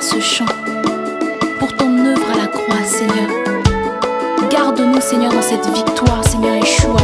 Ce chant pour ton œuvre à la croix, Seigneur. Garde-nous, Seigneur, dans cette victoire, Seigneur Yeshua.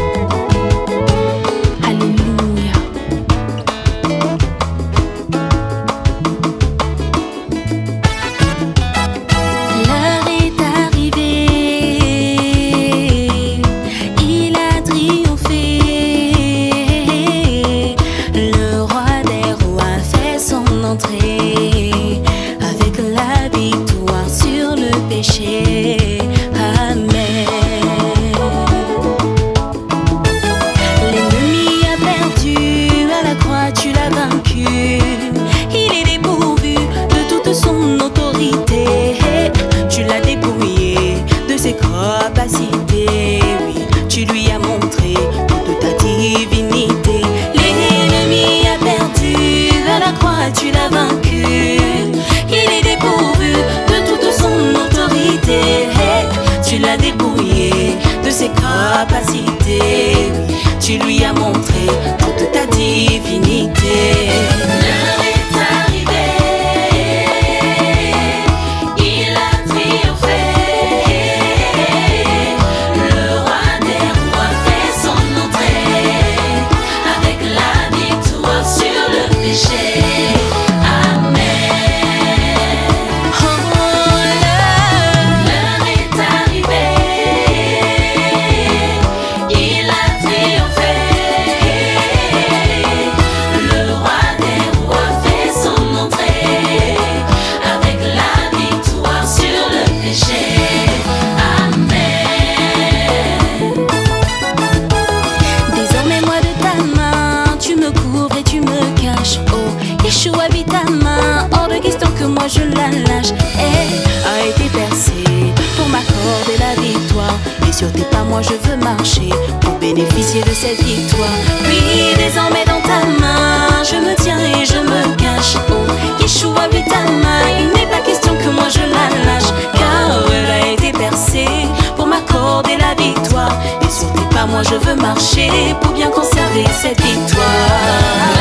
Yeshua vit ta main, hors de question que moi je la lâche. Elle a été percée pour m'accorder la victoire. Et sur tes pas, moi je veux marcher pour bénéficier de cette victoire. Oui, désormais dans ta main, je me tiens et je me cache. Oh, ta main, il n'est pas question que moi je la lâche. Car elle a été percée pour m'accorder la victoire. Et sur tes pas, moi je veux marcher pour bien conserver cette victoire.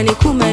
Kumani Kumani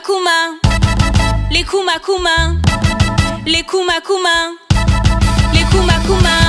Kuma les Kuma les Kuma Kuma, les Kuma Kuma.